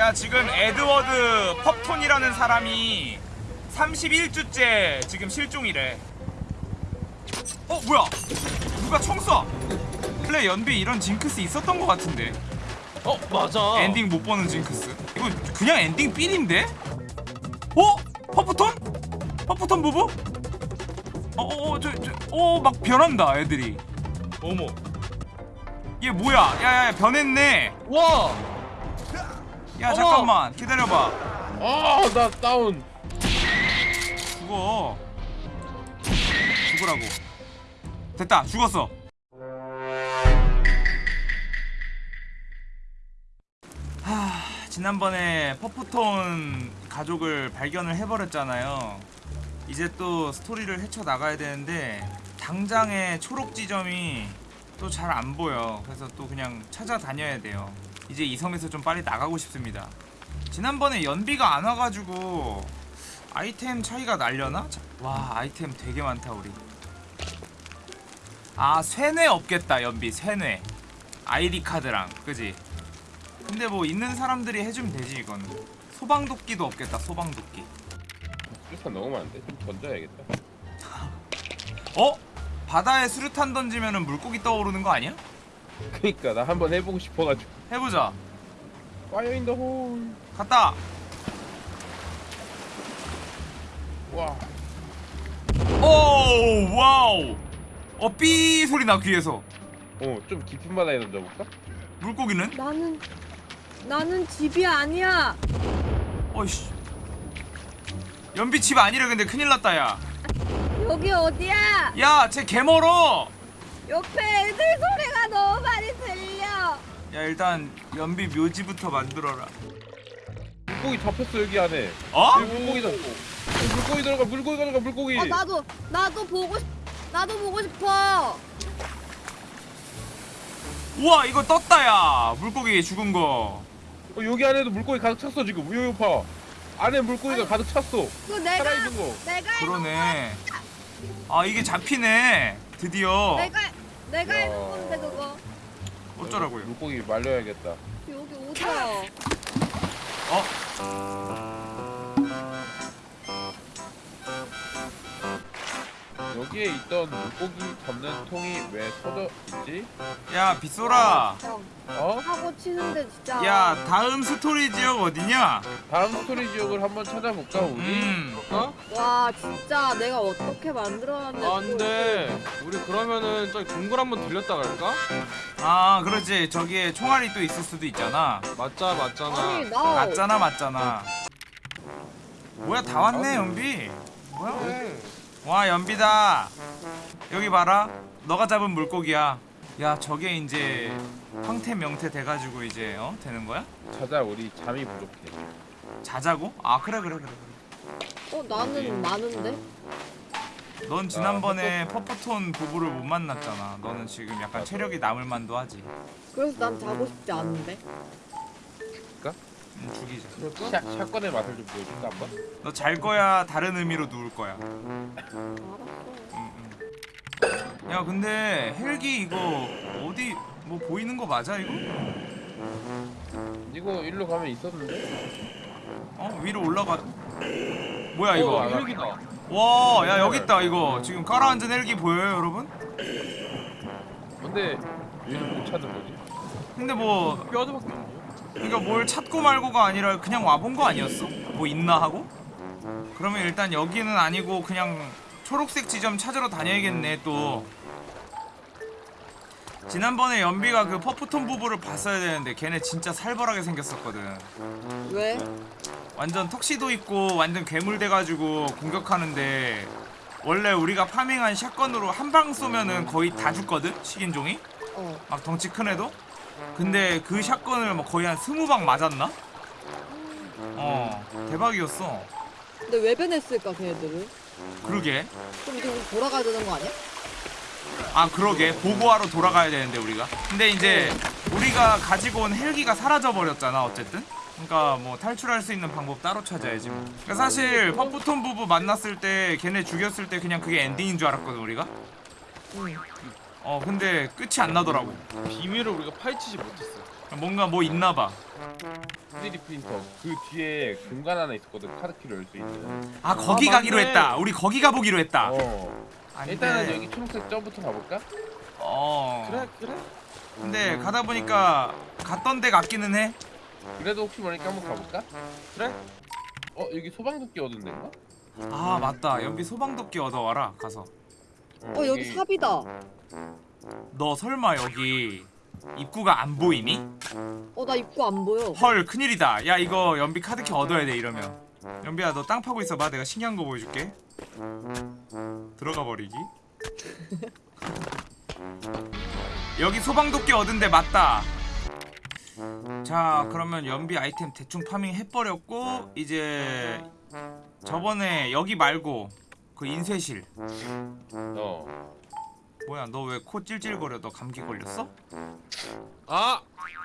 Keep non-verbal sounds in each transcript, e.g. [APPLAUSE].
야 지금 에드워드 펍톤이라는 사람이 31주째 지금 실종이래 어 뭐야 누가 총 쏴? 플레 연비 이런 징크스 있었던 것 같은데 어 맞아 엔딩 못 보는 징크스 이거 그냥 엔딩 삘인데? 어? 퍼프톤? 퍼프톤 부부? 어어어 저저어막 변한다 애들이 어머 얘 뭐야 야야 변했네 와 야 어머. 잠깐만. 기다려봐. 아나 다운. 죽어. 죽으라고. 됐다. 죽었어. 하 지난번에 퍼프톤 가족을 발견을 해버렸잖아요. 이제 또 스토리를 헤쳐나가야 되는데 당장에 초록 지점이 또 잘 안 보여. 그래서 또 그냥 찾아다녀야 돼요 이제 이 섬에서 좀 빨리 나가고 싶습니다 지난번에 연비가 안 와가지고 아이템 차이가 날려나? 자, 와 아이템 되게 많다 우리 아 쇠뇌 없겠다 연비 쇠뇌 아이디 카드랑 그지? 근데 뭐 있는 사람들이 해주면 되지 이거는 소방도끼도 없겠다 소방도끼 수류탄 너무 많은데 좀 던져야겠다 [LAUGHS] 어? 바다에 수류탄 던지면은 물고기 떠오르는 거 아니야? 그니까 나 한번 해보고 싶어가지고 해보자 fire in the hole 갔다 와오 wow 어 삐 소리 나 귀에서 어, 좀 깊은 바다에 던져볼까? 물고기는? 나는 나는 집이 아니야. 어이씨 연비 집 아니래 근데 큰일 났다 야 여기 어디야? 야, 쟤 개멀어. 옆에 애들 소리가 너무 많이 들려. 야, 일단 연비 묘지부터 만들어라. 물고기 잡혔어 여기 안에 어? 여기 물고기 들어 물고기 들어가 물고기 들어가 물고기 어 나도 나도 보고 싶 나도 보고 싶어. 우와, 이거 떴다 야. 물고기 죽은 거. 어, 여기 안에도 물고기 가득 찼어 지금 우유 봐 안에 물고기가 가득 찼어 그 내가 살아있는 거 내가 그러네. 아, 이게 잡히네. 드디어. 내가 내가 야. 해놓은 건데 그거 어쩌라고요? 물고기 말려야겠다 여기 오자. 어? 여기에 있던 물고기 잡는 통이 왜 터져 있지? 야, 빗소라. 형 어? 사고 치는데 진짜. 야, 다음 스토리 지역 어디냐? 다음 스토리 지역을 한번 찾아볼까 우리? 음. 어? 와 진짜 내가 어떻게 만들어놨는지. 안돼 우리 그러면은 저기 동굴 한번 들렸다 갈까? 아, 그렇지. 저기에 총알이 또 있을 수도 있잖아. 맞자 맞잖아 아니 나 맞잖아, 맞잖아. 뭐야, 다 왔네, 연비. 뭐야? 응. 와 연비다 여기 봐라 너가 잡은 물고기야 야 저게 이제 황태 명태 돼가지고 이제 어 되는 거야? 찾아 우리 잠이 부족해 자자고? 아 그래 그래 그래 그래 어 나는 많은데. 넌 지난번에 퍼프톤 부부를 못 만났잖아 너는 지금 약간 체력이 남을 만도 하지 그래서 난 자고 싶지 않은데. 음, 죽이자 샷, 샷건의 맛을 좀 보여줄까 한번? 너 잘 거야 다른 의미로 누울 거야. 음, 음. 야 근데 헬기 이거 어디 뭐 보이는 거 맞아 이거? 이거 일로 가면 있었는데? 어 위로 올라가 뭐야 이거 어 헬기다 와, 야 여기 있다 이거. 지금 깔아앉은 헬기 보여요, 여러분? 근데 왜못 찾는 거지? 근데 뭐 뼈저밖에 없네 그러니까 뭘 찾고 말고가 아니라 그냥 와본 거 아니었어? 뭐 있나 하고? 그러면 일단 여기는 아니고 그냥 초록색 지점 찾으러 다녀야겠네 또. 지난번에 연비가 그 퍼프톤 부부를 봤어야 되는데 걔네 진짜 살벌하게 생겼었거든. 왜? 완전 턱시도 있고 완전 괴물 돼가지고 공격하는데 원래 우리가 파밍한 샷건으로 한 방 쏘면은 거의 다 죽거든 식인종이 어. 막 덩치 큰 애도 근데 그 샷건을 뭐 거의 한 스무 방 맞았나? 어 대박이었어 근데 왜 변했을까 걔네들은? 그러게 그럼 우리 돌아가야 되는 거 아니야? 아 그러게. 보고하러 돌아가야 되는데 우리가. 근데 이제 우리가 가지고 온 헬기가 사라져 버렸잖아 어쨌든. 그러니까 뭐 탈출할 수 있는 방법 따로 찾아야지 뭐. 그러니까 사실 퍼프톤 부부 만났을 때 걔네 죽였을 때 그냥 그게 엔딩인 줄 알았거든 우리가. 응. 어 근데 끝이 안 나더라고. 비밀을 우리가 파헤치지 못했어 뭔가 뭐 있나봐. 3D 프린터. 그 뒤에 공간 하나 있었거든. 카드키를 열 수 있는. 아 거기 아, 가기로 맞네. 했다. 우리 거기 가보기로 했다. 어. 일단은 여기 초록색 점부터 가볼까? 어. 그래 그래. 근데 가다 보니까 갔던 데 같기는 해. 그래도 혹시 모르니까 한번 가볼까? 그래. 어 여기 소방도끼 얻은 데인가? 아 맞다. 연비 소방도끼 얻어와라 가서. 어 여기 삽이다. 너 설마 여기 입구가 안 보이니? 어 나 입구 안 보여. 헐 큰일이다. 야 이거 연비 카드키 얻어야 돼 이러면. 연비야 너 땅 파고 있어봐. 내가 신기한 거 보여줄게. 들어가 버리기. [LAUGHS] 여기 소방도끼 얻은 데 맞다. 자 그러면 연비 아이템 대충 파밍 해버렸고 이제 저번에 여기 말고 그 인쇄실. 어 뭐야 너 왜 코 찔찔거려 너 감기 걸렸어? 아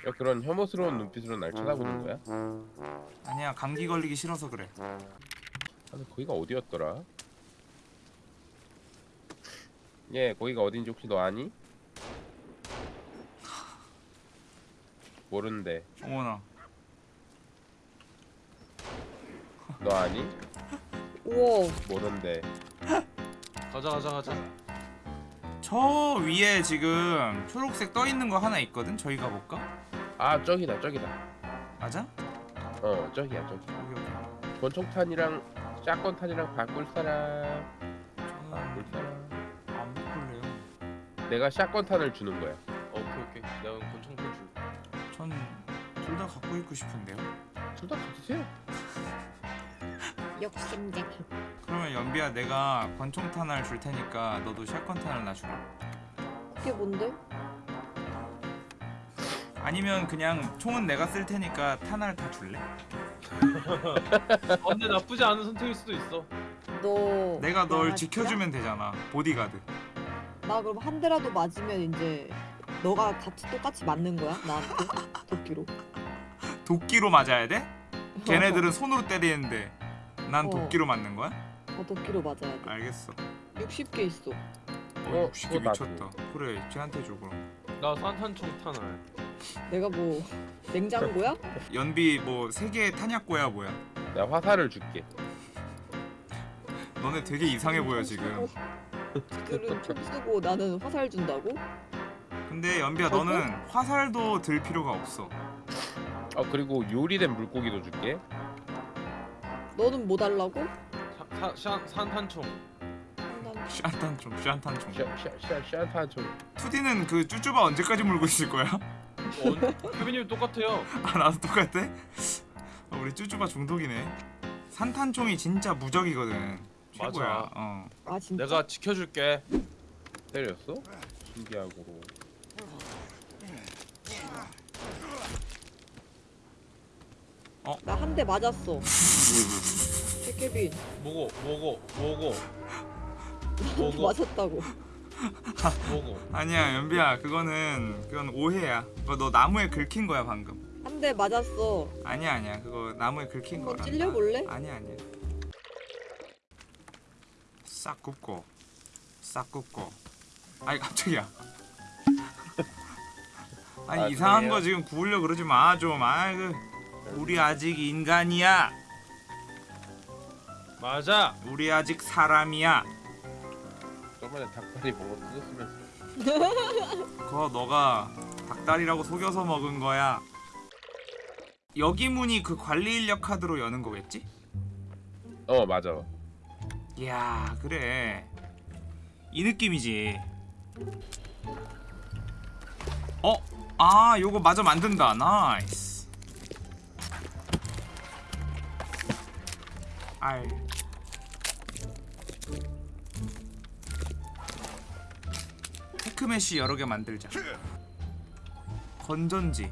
야, 그런 혐오스러운 눈빛으로 날 쳐다보는 거야? 아니야 감기 걸리기 싫어서 그래 아, 근데 거기가 어디였더라? 예, 거기가 어딘지 혹시 너 아니? 모르는데 어머나 너 아니? 우와. 모르는데 [LAUGHS] 가자 가자 가자 저 위에 지금 초록색 떠 있는 거 하나 있거든. 저기 가볼까? 아 저기다 저기다 맞아? 어 저기야 저기 여기 여기. 권총탄이랑 샷건탄이랑 바꿀 사람 바꿀 저는 사람 안 바꿀래요. 내가 샷건탄을 주는 거야 어, 오케이 오케이 내가 권총탄 줄 전둘 다 갖고 있고 싶은데요. 둘다 가지세요 욕심쟁이. 그러면 연비야 내가 권총탄을 줄 테니까 너도 샷건탄을 놔주라. 그게 뭔데? 아니면 그냥 총은 내가 쓸 테니까 탄알 다 줄래? 아, 근데 나쁘지 않은 선택일 수도 있어 너. 내가 널 야, 지켜주면 되잖아. 보디가드. 나 그럼 한 대라도 맞으면 이제 너가 같이 똑같이 맞는 거야 나한테 도끼로. 도끼로 맞아야 돼? 걔네들은 손으로 때리는데 난 어. 도끼로 맞는 거야? 어 도끼로 맞아야 돼. 알겠어. 60개 있어. 어, 어, 60개 그거 나도. 미쳤다. 그래, 쟤한테 줘 그럼. 나 산탄총 탄알 내가 뭐 냉장고야? 연비 뭐 세계 탄약고야 뭐야? 내가 화살을 줄게 너네 되게 이상해 보여 지금. 들은 총 쓰고 나는 화살 준다고? 근데 연비야 너는 화살도 들 필요가 없어. 어 그리고 요리된 물고기도 줄게 너는 뭐 달라고? 산, 산탄총 난 샨탄총, 샨탄총. 샷샷샷탄총 2D는 그 쭈쭈바 언제까지 물고 있을 거야? 어, 케빈님 똑같아요 [LAUGHS] 아 나도 똑같아? 아, 우리 쭈쭈바 중독이네. 산탄총이 진짜 무적이거든. 최고야. 맞아. 어. 아 진짜? 내가 지켜줄게 때렸어? 신기하고 나 한 대 맞았어. [LAUGHS] 최케빈 뭐고 뭐고 뭐고 뭐고 맞았다고. 뭐고 [LAUGHS] 아니야 연비야 그거는 그건 오해야. 그거 너 나무에 긁힌 거야 방금. 한 대 맞았어. 아니야 아니야 그거 나무에 긁힌 거야. 찔려볼래? 아니야 아니야. 싹 굽고 싹 굽고. 아니 깜짝이야. [LAUGHS] 아니 아, 이상한 그래요? 거 지금 구우려 그러지 마 좀. 아그 우리 아직 인간이야. 맞아 우리 아직 사람이야. 저번에 닭다리 먹어 뜯었으면서 [LAUGHS] 그거 너가 닭다리라고 속여서 먹은 거야. 여기 문이 그 관리 인력 카드로 여는 거겠지? 어 맞아 이야 그래 이 느낌이지 어? 아 요거 마저 만든다 나이스 알 테크메시 여러 개 만들자 건전지.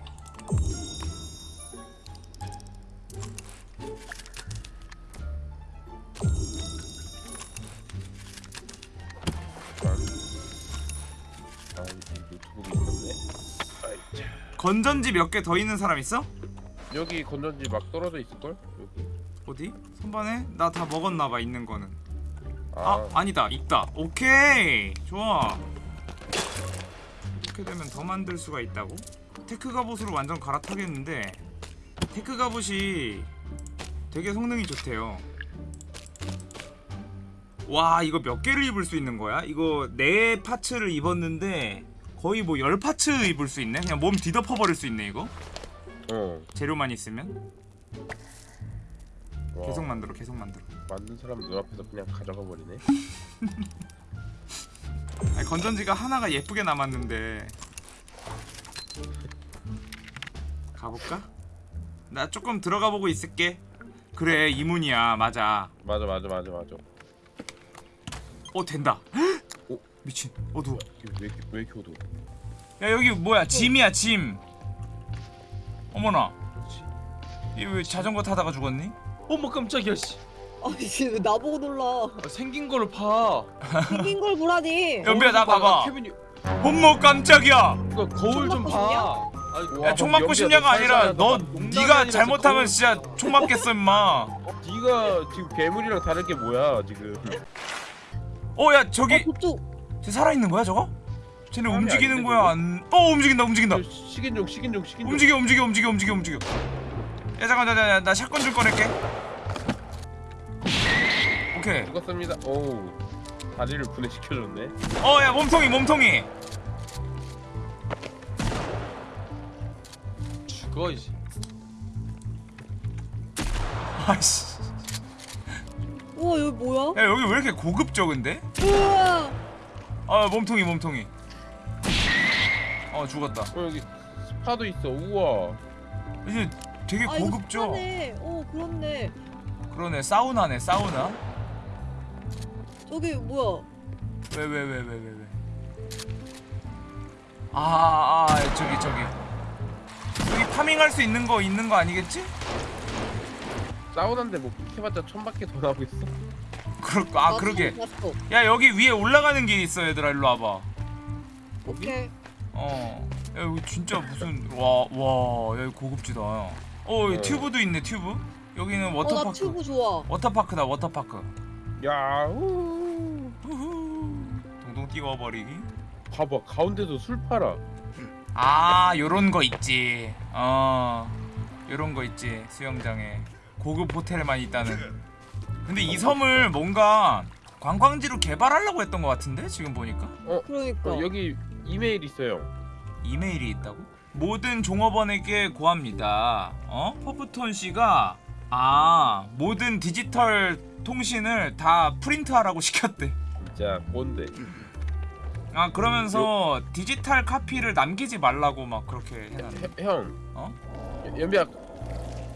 건전지 몇 개 더 있는 사람 있어? 여기 건전지 막 떨어져 있을걸? 여기 어디? 선반에? 나 다 먹었나봐 있는 거는 아, 아 아니다 있다 오케이 좋아 이렇게 되면 더 만들 수가 있다고 tech 갑옷으로 완전 갈아타겠는데 tech 갑옷이 되게 성능이 좋대요. 와 이거 몇 개를 입을 수 있는 거야? 이거 네 parts를 입었는데 거의 뭐 열 파츠 입을 수 있네. 그냥 몸 뒤덮어 버릴 수 있네 이거. 어. 재료만 있으면 와, 계속 만들어 계속 만들어. 만든 사람 눈앞에서 그냥 가져가 버리네. [LAUGHS] 아니, 건전지가 하나가 예쁘게 남았는데 가볼까? 나 조금 들어가 보고 있을게. 그래 이문이야 맞아. 맞아 맞아 맞아 맞아. 어 된다. [GASPS] 어? 미친 어두워. 왜 이렇게 왜 이렇게 어두워? 야 여기 뭐야 짐이야 짐. 어머나. 이왜 자전거 타다가 죽었니? 어머 깜짝이야 씨 아니 왜 나보고 놀라 아, 생긴 거를 봐 생긴 걸 보라니 연비야 나 봐봐. 케빈이 어머 깜짝이야. 이거 거울 좀봐 와, 야 총 맞고 연비야, 싶냐가 너 아니라 살살하다. 너 농담이 네가 아니라 잘못하면 거울- 진짜 총 맞겠어 임마. 네가 지금 괴물이랑 다른 게 뭐야 지금? 어야어 저기 저쪽 쟤 살아있는 거야 저거? 쟤네 사람이 움직이는 아닌데, 거야 안? 어 움직인다 움직인다. 식인종 식인종 식인종. 움직여 움직여 움직여 움직여 움직여. 야 잠깐 나, 나, 나 샷건 좀 꺼낼게. 오케이. 죽었습니다. 오우 다리를 분해시켜줬네. 어 야 몸통이 몸통이. 죽어 이제 아씨. 우와 여기 뭐야 야 여기 왜 이렇게 고급져 근데? 우와 아 몸통이 몸통이. 어 죽었다. 어 여기 스파도 있어. 우와. 이제 되게 아 이거 고급져. 스파네 어 그렇네 그러네 사우나네 사우나. 저기 뭐야 왜 왜 왜 왜 왜 왜? 아, 아 저기 저기 여기 파밍할 수 있는 거 있는 거 아니겠지? 사우나인데 뭐 해봤자 천 바퀴 더 나오고 있어. 그럴 아나 그러게. 야 여기 위에 올라가는 길이 있어 얘들아 일로 와봐. 오케이 어. 야 여기 진짜 무슨 와와 여기 고급지다. 어 어. 튜브도 있네 튜브. 여기는 어나 워터파크. 튜브 좋아 워터파크다 워터파크. 야. 우. 후후. 동동 띄워버리기. 봐봐 가운데도 술 팔아. 아 요런 거 있지 어 요런 거 있지 수영장에 고급 호텔에만 있다는 근데 이 섬을 뭔가 관광지로 개발하려고 했던 것 같은데 지금 보니까 그러니까 어, 여기 이메일 있어요. 이메일이 있다고? 모든 종업원에게 고합니다 어? 퍼프톤 씨가 아 모든 디지털 통신을 다 프린트하라고 [LAUGHS] 시켰대 진짜 뭔데? 아 그러면서 디지털 카피를 남기지 말라고 막 그렇게 해놨네 해- 형. 어? 연- 연비야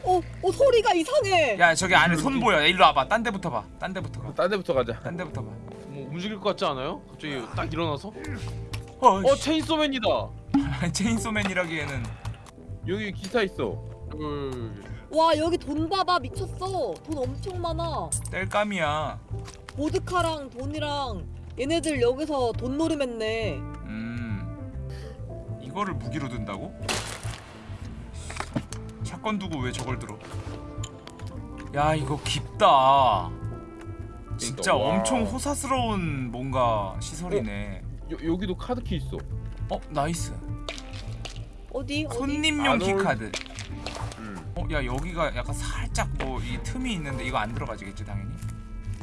어, 어 소리가 이상해 야 저기 안에 손 보여 일로 와봐 딴 데부터 봐딴 데부터 딴 데부터 가자. 가딴 데부터 봐뭐 움직일 것 같지 않아요? 갑자기 딱 일어나서 어, 어 체인소맨이다 [LAUGHS] 체인소맨이라기에는. 여기 기사 있어. 그, 와 여기 돈 봐봐. 미쳤어. 돈 엄청 많아. 뗄감이야. 보드카랑 돈이랑 얘네들 여기서 돈 노름했네. 음. 이거를 무기로 든다고? 샷건 두고 왜 저걸 들어? 야 이거 깊다. 진짜 와. 엄청 호사스러운 뭔가 시설이네. 여, 여기도 카드키 있어. 어 nice 어디 어디 손님용 key card 음. 어 야 여기가 약간 살짝 뭐 이 틈이 있는데 이거 안 들어가지겠지 당연히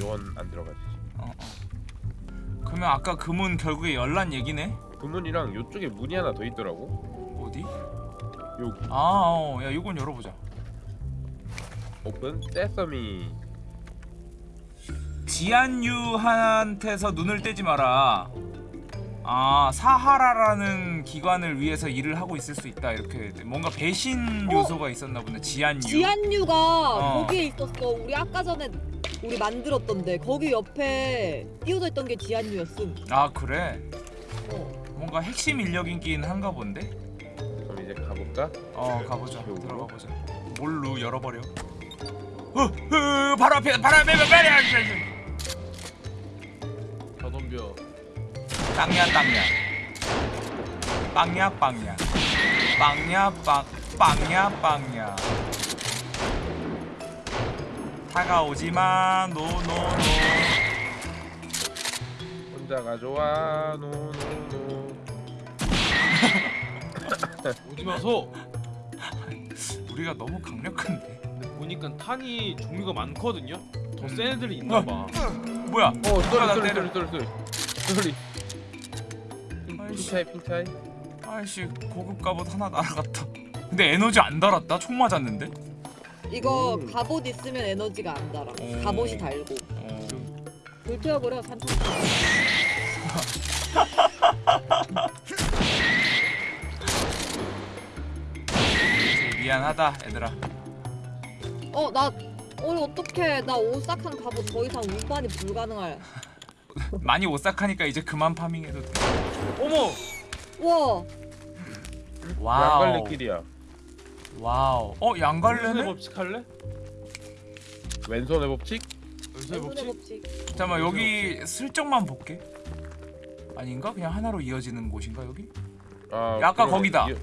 요건 안 들어가지. 어, 어. 그러면 아까 그 문 결국에 열란 얘기네 그 문이랑 요쪽에 문이 하나 더 있더라고. 어디? 여기 아, 어, 야, 이건 열어보자. 오픈 세서미. 지안유한테서 눈을 떼지 마라. 아, 사하라라는 기관을 위해서 일을 하고 있을 수 있다. 이렇게 뭔가 배신 어? 요소가 있었나 보네. 지안유. 지안유가 어. 거기에 있었어 우리 아까 전에 우리 만들었던데 거기 옆에 띄워져 있던 게 지안유였음 아, 그래. 어. 뭔가 핵심 인력이긴 한가 본데. 그럼 이제 가볼까? 어, 가보자. 지옥으로? 들어가 보자. 뭘로 열어버려. 어, 어, 바로 앞에, 바로 앞에, 빨리, 빨리, 빵야 빵야 빵야 빵야 빵야 빵 빵야 빵야 다가오지마 no no no 혼자가 좋아 no no no. [LAUGHS] 오지 마서. 우리가 너무 강력한데. 보니까 탄이 종류가 많거든요. 더 센 애들이 있나 봐. [LAUGHS] 뭐야? 어 sorry. sorry sorry sorry sorry. 핑차이 핑차이 아이씨 고급 갑옷 하나 날아갔다. 근데 에너지 안 달았다. 총 맞았는데. 이거 음. 갑옷 있으면 에너지가 안 달아. 음. 갑옷이 달고. 어. 불태워버려 산타. [LAUGHS] 미안하다 얘들아. 어, 나 오늘 어떡해. 나 오싹한 갑옷 더 이상 운반이 불가능할. [LAUGHS] 많이 오싹하니까 이제 그만 파밍해도 돼. 어머. 와, wow. 양갈래 길이야 wow. 어 양갈래네? 법칙 할래? 왼손의 법칙? 왼손의 법칙? 법칙. 잠깐만 여기 슬쩍만 볼게. 아닌가? 그냥 하나로 이어지는 곳인가 여기? 아 야, 아까. 거기다. 이-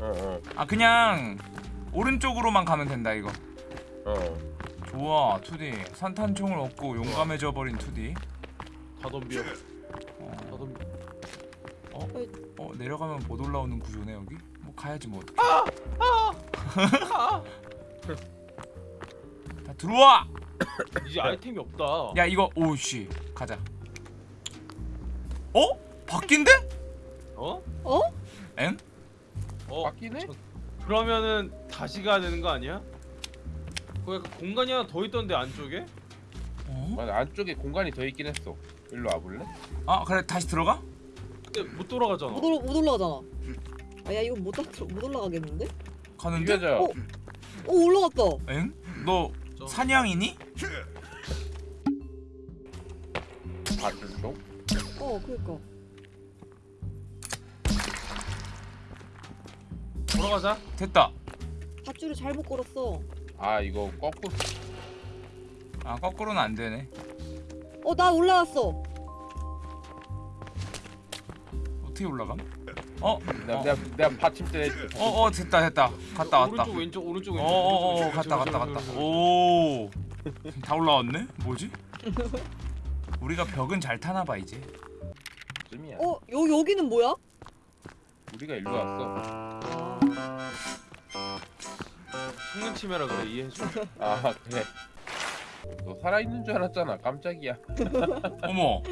어어 아 그냥 오른쪽으로만 가면 된다 이거. 어. 좋아 2D 산탄총을 얻고 용감해져 버린 2D. 다 덤벼. 어, 다 덤벼. 어 내려가면 못 올라오는 구조네 여기. 뭐 가야지 뭐. 다 들어와. [COUGHS] 이제 아이템이 없다. 야 이거 오씨 가자. 어? 바뀐데? 어? 어? 엥? 어? 바뀌네? 저- 그러면은 다시 가야 되는 거 아니야? 거기 공간이 하나 더 있던데 안쪽에? 어? 맞아 안쪽에 공간이 더 있긴 했어 일로 와볼래? 아 그래 다시 들어가? 근데 못 돌아가잖아. 못, 올라, 못 올라가잖아. 아, 야, 이거 못, 다- 못 올라가겠는데? 가는데? 이겨자 어? 어, 올라갔다. 엥? 너 저- 사냥이니? 밭쪽? 어, 그니까. 돌아가자. 됐다. 밧줄을 잘못 걸었어. 아 이거 거꾸로 아 거꾸로는 안 되네. 어, 나 올라왔어. 어떻게 올라감? 어? 내가 어. 내가, 내가 받침대 해줄게 어, 어 됐다 됐다. 갔다 왔다. 오른쪽 왼쪽 오른쪽 왼쪽. 어 어어 오른쪽, 갔다 왼쪽, 갔다 왼쪽, 갔다. 왼쪽, 왼쪽. 오. 다 올라왔네? 뭐지? [LAUGHS] 우리가 벽은 잘 타나 봐 이제. 쯤이야 어, 여, 여기는 뭐야? 우리가 일로 왔어 아, 성능 침해라 그래 이해해줘. 아 그래 너 살아있는 줄 알았잖아 깜짝이야 [LAUGHS] 어머.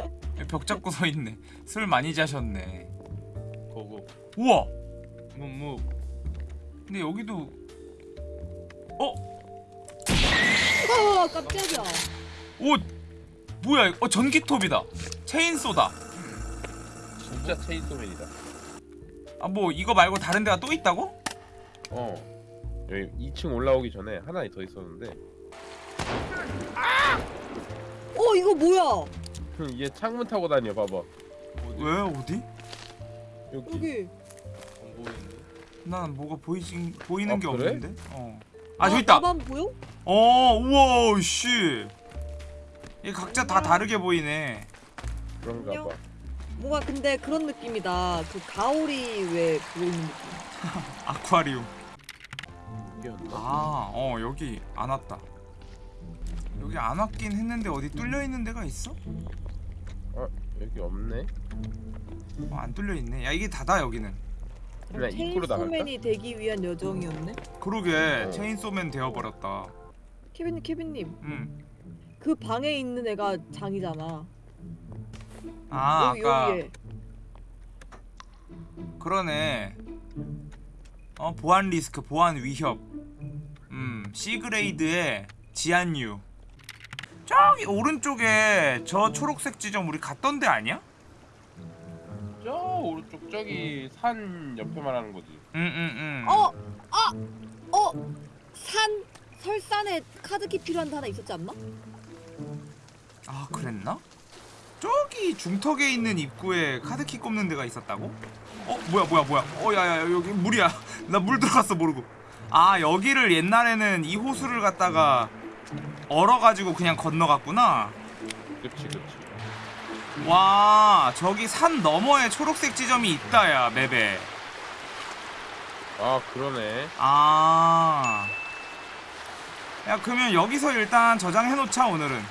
벽 잡고 서 있네. 술 많이 자셨네. 고고. 우와. 무무. 근데 여기도 어? 아, 깜짝이야. 오 뭐야? 어 전기톱이다. 체인소다. 진짜 체인소맨이다 아 뭐 이거 말고 다른 데가 또 있다고? 어 여기 2층 올라오기 전에 하나 더 있었는데 이거 뭐야? 얘 창문 타고 다녀 봐봐 어디? 왜 어디? 여기, 여기. 안 보이는데. 난 뭐가 보이진 보이는 아, 게 그래? 없는데. 어. 아 저기 있다. 나만 보여? 어 우와 씨. 얘 각자 다 다르게 보이네. 그런가. 봐 뭔가 근데 그런 느낌이다. 그 가오리 왜 있는 느낌. [LAUGHS] 아쿠아리움. 아, 어 여기 안 왔다. 여기 안 왔긴 했는데 어디 뚫려 있는 데가 있어? 여기 없네 어, 안 뚫려 있네. 야 이게 다다 여기는. 그냥 입구로 나갈까? 체인소맨이 되기 위한 여정이었네. 그러게 어. 체인소맨 되어 버렸다. 케빈님, 케빈님. 음. 그 방에 있는 애가 장이잖아. 아 여기 아까 여기에. 그러네. 어 보안 리스크, 보안 위협. 음 C grade의 지한유. 저기 오른쪽에 저 초록색 지점 우리 갔던 데 아니야? 저 오른쪽 저기 산 옆에 말하는 거지 응응 응. 어, 아, 어, 산 설산에 카드키 필요한 데 하나 있었지 않나? 아 그랬나? 저기 중턱에 있는 입구에 카드키 꼽는 데가 있었다고? 어 뭐야 뭐야 뭐야 어 야야 여기 물이야 [LAUGHS] 나 물 들어갔어 모르고 아 여기를 옛날에는 이 호수를 갖다가 얼어가지고 그냥 건너갔구나. 그치 그치. 와 저기 산 너머에 초록색 지점이 있다 야 맵에. 아 그러네. 아. 야 그러면 여기서 일단 저장해놓자 오늘은